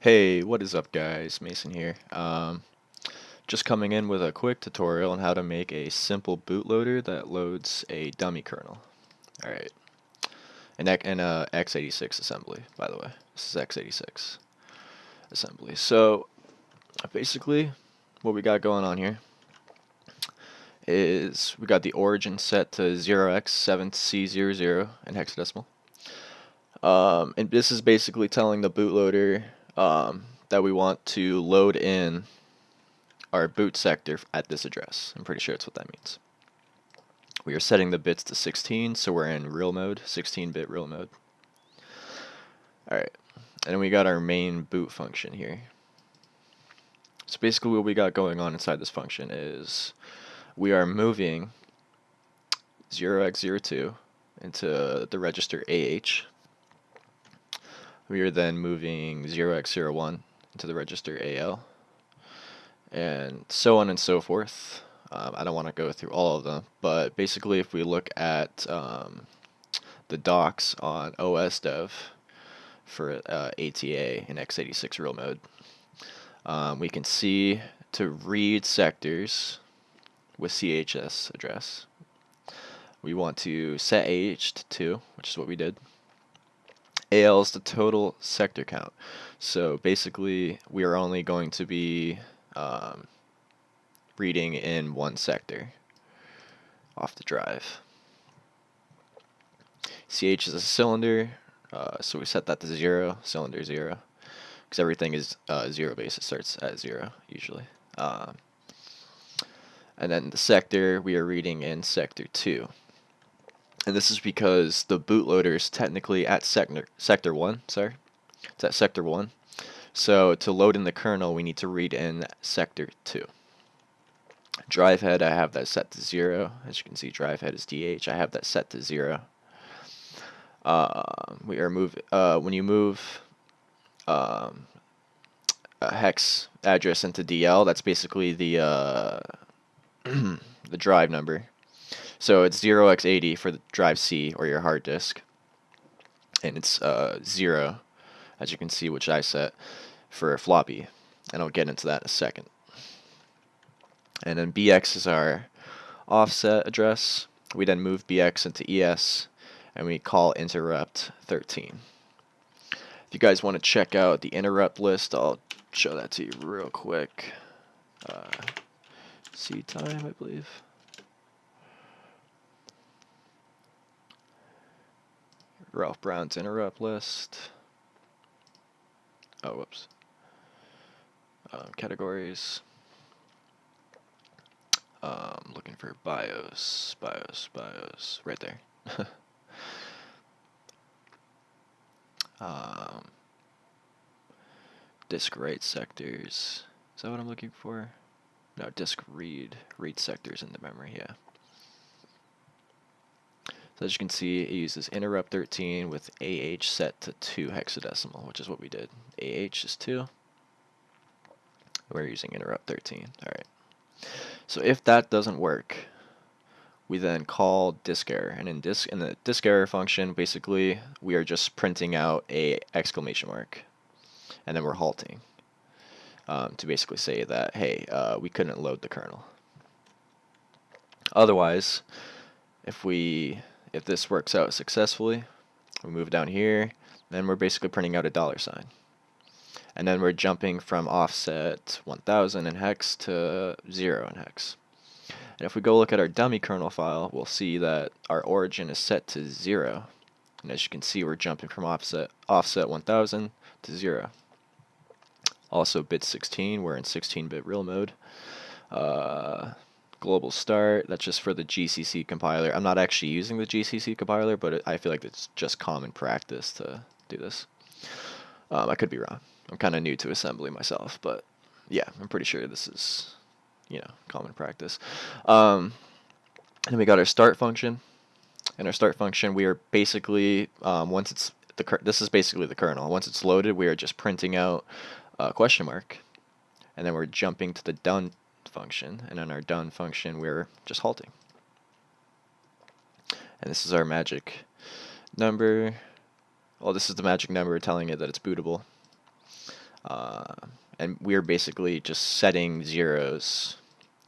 Hey, what is up guys? Mason here. Um, just coming in with a quick tutorial on how to make a simple bootloader that loads a dummy kernel. Alright. And, an uh, x86 assembly, by the way. This is x86 assembly. So, basically, what we got going on here is we got the origin set to 0x7C00 in hexadecimal. Um, and this is basically telling the bootloader um, that we want to load in our boot sector at this address. I'm pretty sure that's what that means. We are setting the bits to 16, so we're in real mode, 16-bit real mode. Alright, and we got our main boot function here. So basically what we got going on inside this function is we are moving 0x02 into the register AH we are then moving 0x01 into the register AL, and so on and so forth. Um, I don't want to go through all of them, but basically if we look at um, the docs on OSDev for uh, ATA in x86 real mode, um, we can see to read sectors with CHS address. We want to set AH to 2, which is what we did. AL is the total sector count. So basically, we are only going to be um, reading in one sector off the drive. CH is a cylinder, uh, so we set that to zero, cylinder zero, because everything is uh, zero base. It starts at zero usually. Um, and then the sector, we are reading in sector two and this is because the bootloader is technically at sector sector one. Sorry, it's at sector one. So to load in the kernel, we need to read in sector two. Drive head, I have that set to zero. As you can see, drive head is DH. I have that set to zero. Uh, we are move uh, when you move um, a hex address into DL. That's basically the uh, the drive number. So it's 0x80 for the drive C or your hard disk. And it's uh, 0, as you can see, which I set for a floppy. And I'll get into that in a second. And then BX is our offset address. We then move BX into ES, and we call interrupt 13. If you guys want to check out the interrupt list, I'll show that to you real quick. Uh, C time, I believe. Ralf Brown's interrupt list. Oh, whoops. Um, categories. Um, looking for BIOS, BIOS, BIOS, right there. um, disk write sectors. Is that what I'm looking for? No, disk read, read sectors in the memory, yeah. So as you can see, it uses interrupt 13 with AH set to 2 hexadecimal, which is what we did. AH is 2. We're using interrupt 13. Alright. So if that doesn't work, we then call disk error. And in disk in the disk error function, basically we are just printing out a exclamation mark. And then we're halting. Um, to basically say that, hey, uh, we couldn't load the kernel. Otherwise, if we if this works out successfully, we move down here, then we're basically printing out a dollar sign. And then we're jumping from offset 1000 in hex to 0 in hex. And if we go look at our dummy kernel file, we'll see that our origin is set to 0. And as you can see, we're jumping from offset, offset 1000 to 0. Also bit 16, we're in 16-bit real mode. Uh, global start. That's just for the GCC compiler. I'm not actually using the GCC compiler, but I feel like it's just common practice to do this. Um, I could be wrong. I'm kind of new to assembly myself, but yeah, I'm pretty sure this is, you know, common practice. Um, and we got our start function. In our start function, we are basically, um, once it's, the this is basically the kernel. Once it's loaded, we are just printing out a question mark. And then we're jumping to the done function, and in our done function, we're just halting. And this is our magic number. Well, this is the magic number telling it that it's bootable. Uh, and we're basically just setting zeros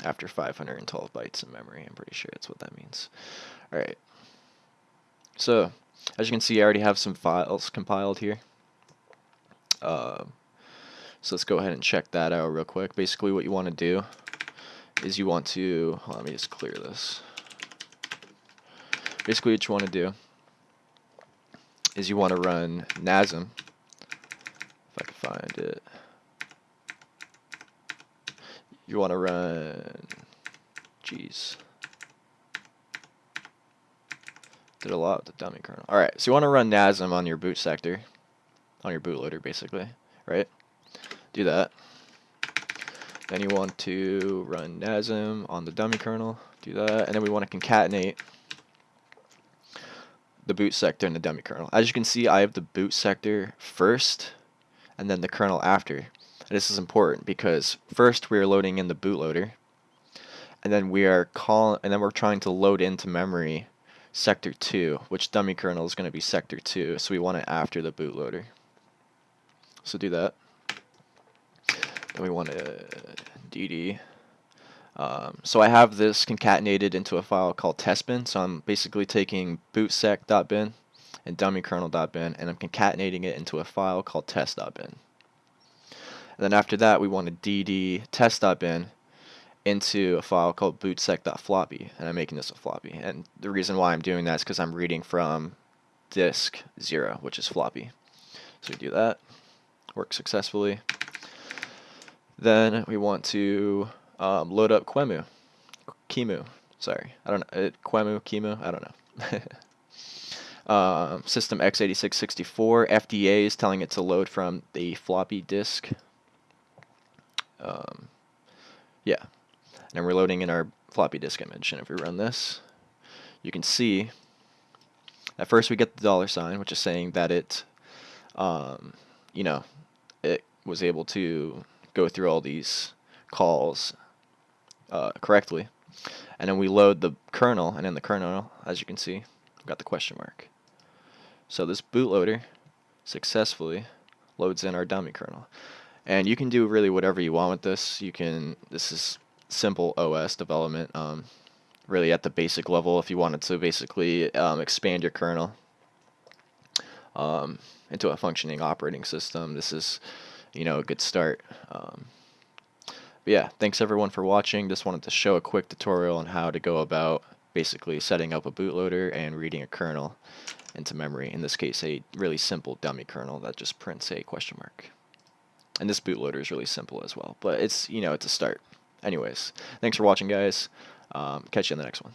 after 512 bytes in memory. I'm pretty sure that's what that means. All right. So, as you can see, I already have some files compiled here. Uh, so let's go ahead and check that out real quick. Basically, what you want to do is you want to, let me just clear this. Basically, what you want to do is you want to run NASM, if I can find it. You want to run, geez. Did a lot with the dummy kernel. Alright, so you want to run NASM on your boot sector, on your bootloader basically, right? Do that. Then you want to run NASM on the dummy kernel, do that, and then we want to concatenate the boot sector and the dummy kernel. As you can see, I have the boot sector first, and then the kernel after. And this is important because first we are loading in the bootloader, and then we are call and then we're trying to load into memory sector 2, which dummy kernel is going to be sector 2, so we want it after the bootloader. So do that. Then we want to dd. Um, so I have this concatenated into a file called testbin. So I'm basically taking bootsec.bin and dummykernel.bin and I'm concatenating it into a file called test.bin. And then after that we want to dd test.bin into a file called bootsec.floppy and I'm making this a floppy. And the reason why I'm doing that is because I'm reading from disk 0, which is floppy. So we do that, works successfully. Then we want to um, load up Quemu, Qemu, sorry, I don't know, it, Qemu, Qemu, I don't know. um, system x86-64, FDA is telling it to load from the floppy disk. Um, yeah, and we're loading in our floppy disk image, and if we run this, you can see at first we get the dollar sign, which is saying that it, um, you know, it was able to go through all these calls uh, correctly. And then we load the kernel, and in the kernel, as you can see, we've got the question mark. So this bootloader successfully loads in our dummy kernel. And you can do really whatever you want with this. You can, this is simple OS development, um, really at the basic level if you wanted to basically um, expand your kernel um, into a functioning operating system. This is you know, a good start. Um, but yeah, thanks everyone for watching. Just wanted to show a quick tutorial on how to go about basically setting up a bootloader and reading a kernel into memory. In this case, a really simple dummy kernel that just prints a question mark. And this bootloader is really simple as well, but it's, you know, it's a start. Anyways, thanks for watching, guys. Um, catch you in the next one.